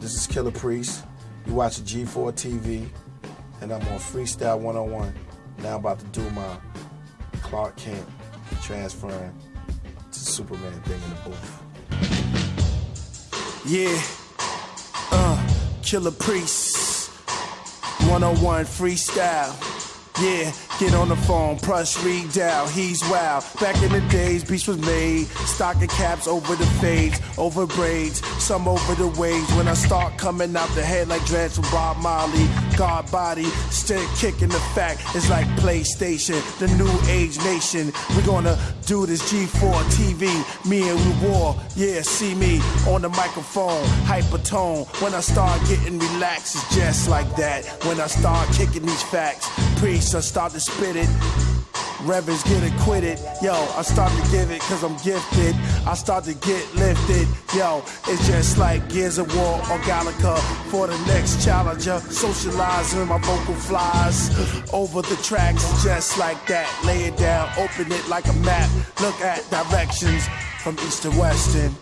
Killah Priest. You watch G4 TV, and I'm on Freestyle 101. Now I'm about to do my Clark Kent transferring to Superman thing in the booth. Yeah, uh, Killah Priest, 101 Freestyle. Yeah, get on the phone, press read down, he's wild. Back in the days, beats was made. Stocking caps over the fades, over braids, some over the waves. When I start coming out the head like dreads from Bob Marley, God body, still kicking the fact. It's like PlayStation, the new age nation. we gonna do this G4 TV, me and we war. Yeah, see me on the microphone, hypertone. When I start getting relaxed, it's just like that. When I start kicking these facts, preach, I start to spit it. Reverends get acquitted. Yo, I start to give it cause I'm gifted. I start to get lifted. Yo, it's just like Gears of War or Galaga for the next challenger. Socializing my vocal flies over the tracks just like that. Lay it down, open it like a map. Look at directions from east to west and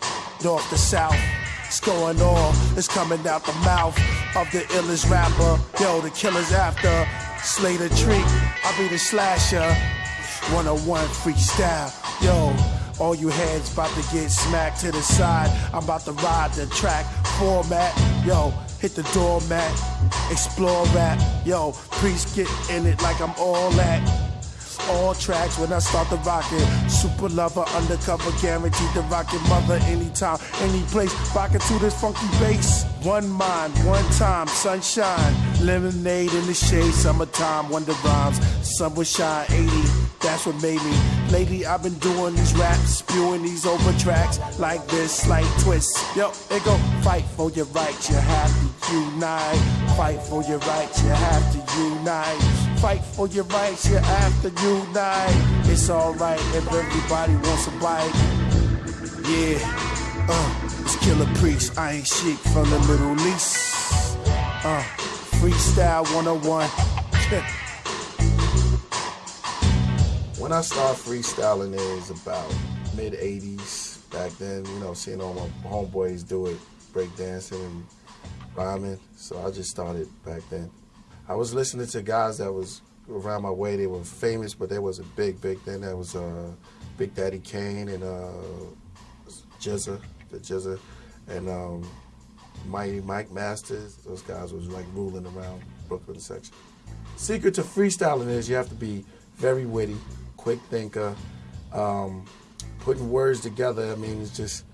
north to south. It's going on, it's coming out the mouth of the illest rapper. Yo, the killer's after. Slay the treat, I'll be the slasher. 101 freestyle, yo. All you heads about to get smacked to the side. I'm about to ride the track format, yo. Hit the doormat, explore rap, yo. Priest get in it like I'm all that all tracks when I start the rockin'. Super lover, undercover, guaranteed to rock your mother anytime, any place. Rockin' to this funky bass. One mind, one time, sunshine. Lemonade in the shade, summertime, wonder rhymes. Sun will shine 80, that's what made me. Lately, I've been doing these raps, spewing these over tracks like this, slight twist. Yo, it go fight for your rights, you have to unite. Fight for your rights, you have to unite fight for your rights, you're after you die. It's alright if everybody wants a bite. Yeah, uh, it's Killah Priest, I ain't chic from the Middle East. Uh, freestyle 101. when I started freestyling, it was about mid 80s. Back then, you know, seeing all my homeboys do it, breakdancing and rhyming. So I just started back then. I was listening to guys that was around my way. They were famous, but there was a big, big thing. That was uh, Big Daddy Kane and uh, GZA, the GZA, and um, Mighty Mike Masters. Those guys was like ruling around Brooklyn section. Secret to freestyling is you have to be very witty, quick thinker, um, putting words together. I mean, it's just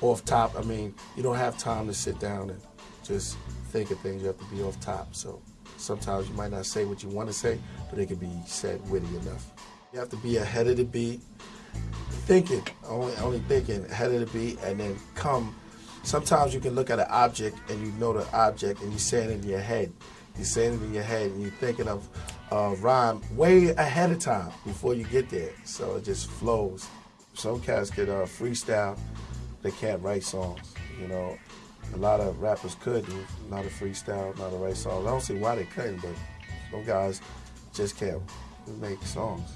off top. I mean, you don't have time to sit down and just think of things. You have to be off top. So Sometimes you might not say what you want to say, but it can be said witty enough. You have to be ahead of the beat, thinking, only, only thinking ahead of the beat, and then come. Sometimes you can look at an object and you know the object and you say it in your head. You say it in your head and you're thinking of a rhyme way ahead of time before you get there. So it just flows. Some cats could uh, freestyle, they can't write songs, you know a lot of rappers could do, not a freestyle, not a write songs. I don't see why they couldn't, but some guys just can't make songs.